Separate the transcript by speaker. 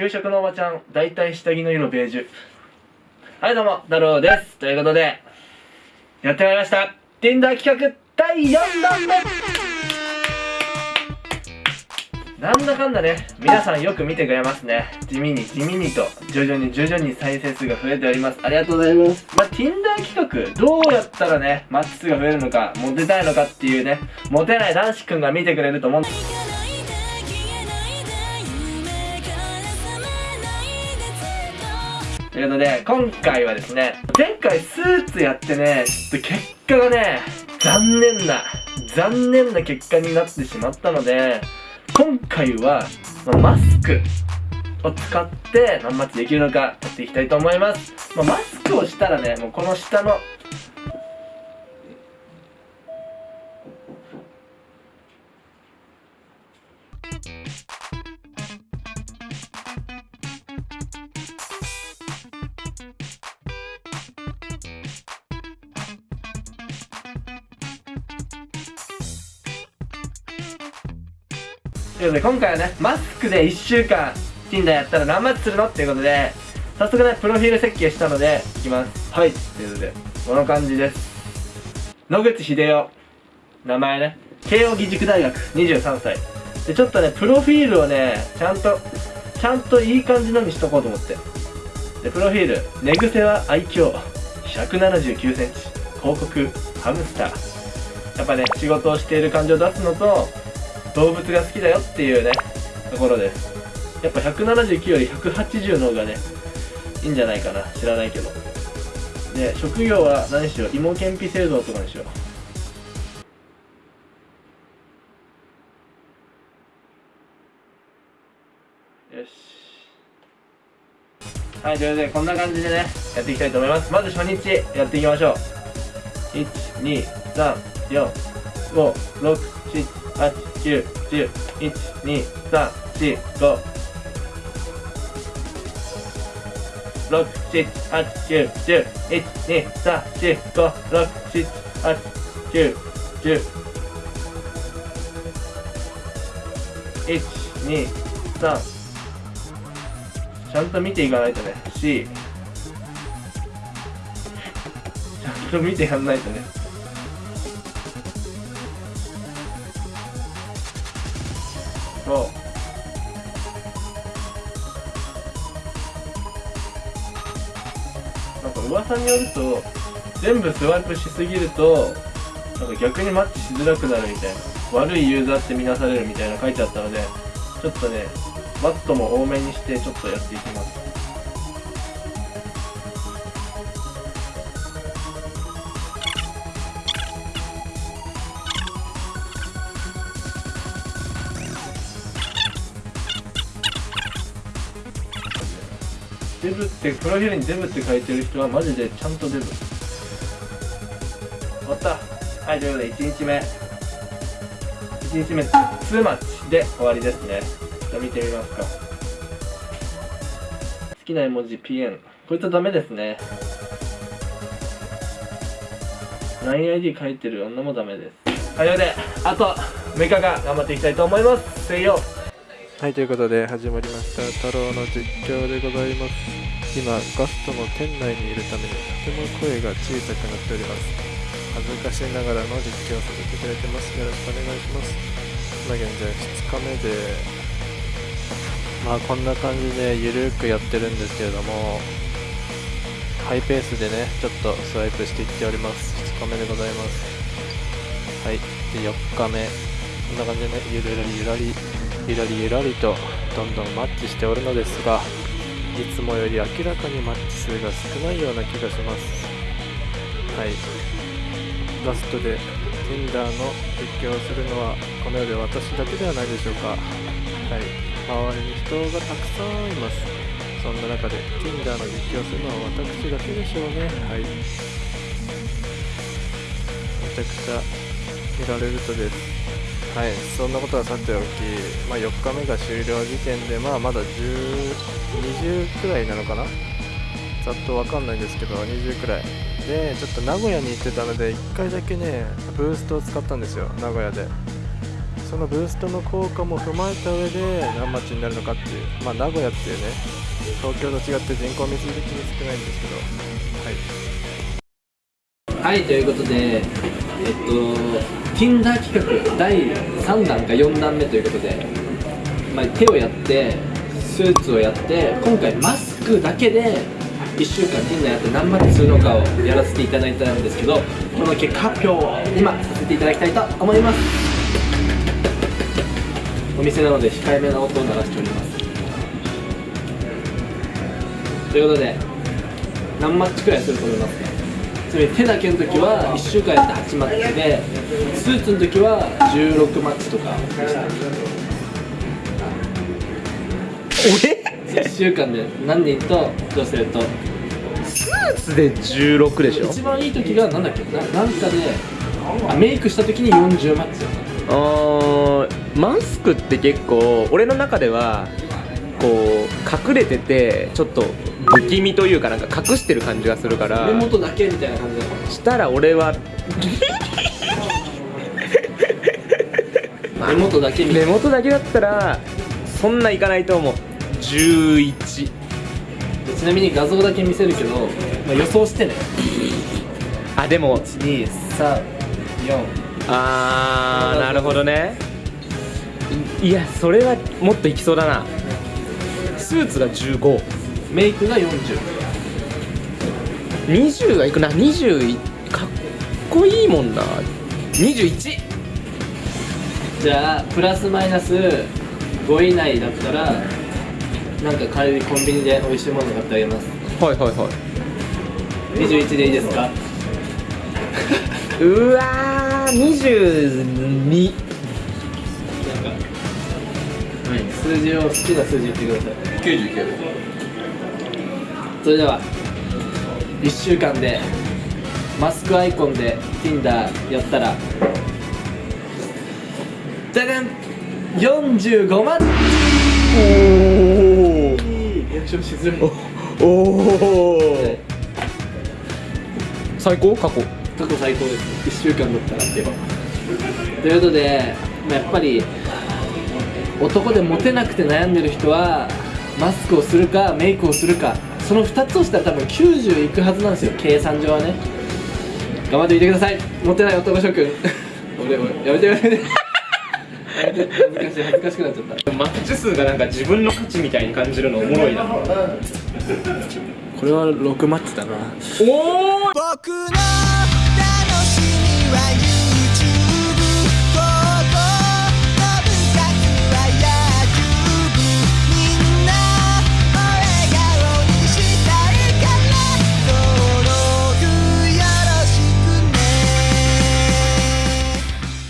Speaker 1: 給食のおばちゃん大体下着の色ベージュ。はいどうも太郎です。ということでやってまいりました。Tinder 企画第4弾目。なんだかんだね皆さんよく見てくれますね。地味に地味にと徐々に徐々に再生数が増えております。ありがとうございます。まあ Tinder 企画どうやったらねマッチ数が増えるのかモテたいのかっていうねモテない男子くんが見てくれると思うんということで、今回はですね、前回スーツやってね、ちょっと結果がね、残念な、残念な結果になってしまったので、今回は、まあマスクを使って何マッチできるのかやっていきたいと思います。まあマスクをしたらね、もうこの下の、ということで今回はねマスクで1週間 Tinder やったら何マッチするの？っていうことで早速ねプロフィール設計したのでいきます。はい。ということでこの感じです。野口英世名前ね。慶應義塾大学。23歳。でちょっとねプロフィールをねちゃんとちゃんといい感じのにしとこうと思って。でプロフィール。寝癖は愛嬌1 7 9センチ。広告。ハムスター。やっぱね仕事をしている感じを出すのと動物が好きだよっていうねところです。やっぱ179より180の方がねいいんじゃないかな。知らないけど。で職業は何しよう？芋けんぴ製造とかにしよう。よし。はいということでこんな感じでねやっていきたいと思います。まず初日やっていきましょう。1234567 8、9、10、1、2、3、4、5、6、7、8、9、10、1、2、3、4、5、6、7、8、9、10、1、2、3ちゃんと見ていかないとね C ちゃんと見てやんないとねそうなんか噂によると全部スワイプしすぎるとなんか逆にマッチしづらくなるみたいな。悪いユーザーって見なされるみたいな書いてあったのでちょっとねマットも多めにしてちょっとやっていきます。デブってプロフィールにデブって書いてる人はマジでちゃんとデブ。終わった。はいということで1日目。1日目2マッチで終わりですね。じゃあ見てみますか。好きな絵文字ピエン。こいつはダメですね。LINEID 書いてる女もダメです。はいということであと6日間頑張っていきたいと思います。せいよ
Speaker 2: はい、ということで始まりました太郎の実況でございます。今、ガストの店内にいるためにとても声が小さくなっております。恥ずかしながらの実況をさせていただいてます。よろしくお願いします。今現在2日目で、まあこんな感じでゆるくやってるんですけれども、ハイペースでね、ちょっとスワイプしていっております。2日目でございます。はい、で4日目、こんな感じでね、ゆらりゆらりゆらりゆらりとどんどんマッチしておるのですがいつもより明らかにマッチ数が少ないような気がします。はい。ラストで Tinder の実況をするのはこの世で私だけではないでしょうか。はい。周りに人がたくさんいます。そんな中で Tinder の実況をするのは私だけでしょうね。はい。めちゃくちゃ見られるとです。はい、そんなことはさておき、まあ、4日目が終了時点で、まあ、まだ10 20くらいなのかな？ざっとわかんないんですけど、20くらい。で、ちょっと名古屋に行ってたので、1回だけね、ブーストを使ったんですよ、名古屋で。そのブーストの効果も踏まえた上で何町になるのかっていうまあ名古屋っていうね東京と違って人口密度的に少ないんですけどはい
Speaker 1: はいということでえっと Tinder 企画第3弾か4弾目ということで、まあ、手をやってスーツをやって今回マスクだけで1週間 Tinder やって何マッチするのかをやらせていただいたんですけどこの結果発表を今させていただきたいと思います。お店なので控えめな音を鳴らしております。ということで何マッチくらいすると思いますか？つまり手だけの時は1週間やって8マッチでスーツの時は16マッチとか。
Speaker 3: 俺
Speaker 1: ？1週間で何人と女性と？
Speaker 3: スーツで16でしょ？
Speaker 1: 一番いい時が何だっけ？ななんかであメイクした時に40マッチだった。
Speaker 3: あーマスクって結構俺の中ではこう隠れててちょっと不気味というかなんか隠してる感じがするから
Speaker 1: 目元だけみたいな感じだ
Speaker 3: したら俺は
Speaker 1: 目元だけ
Speaker 3: 目元だけだったらそんないかないと思う。11
Speaker 1: ちなみに画像だけ見せるけど、まあ、予想してね。
Speaker 3: あでも。
Speaker 1: 234
Speaker 3: あーなるほどね。いいやそれはもっといきそうだな。スーツが1520
Speaker 1: メイクが40
Speaker 3: はいくな？20かっこいいもんな。21
Speaker 1: じゃあプラスマイナス5以内だったらなんか帰りコンビニで美味しいもの買ってあげます。
Speaker 3: はいはいはい。
Speaker 1: 21でいいですか？
Speaker 3: うわー22
Speaker 1: はい、数字を好きな数字言ってください。99それでは1週間でマスクアイコンで Tinder やったらじゃじゃん45万。
Speaker 3: お
Speaker 1: リアクションしづらい
Speaker 3: おお最高？過去？
Speaker 1: 過去最高です。1週間だったらって。ばということで、まあ、やっぱり男でモテなくて悩んでる人はマスクをするかメイクをするかその2つをしたら多分90いくはずなんですよ。計算上はね。頑張ってみてください。モテない男諸君。俺俺やめてやめてやめて恥ずかしい恥ずかしくなっちゃった
Speaker 3: マッチ数がなんか自分の価値みたいに感じるのおもろいな。
Speaker 2: これは6マッチだな。
Speaker 3: おお
Speaker 4: 僕の楽しみは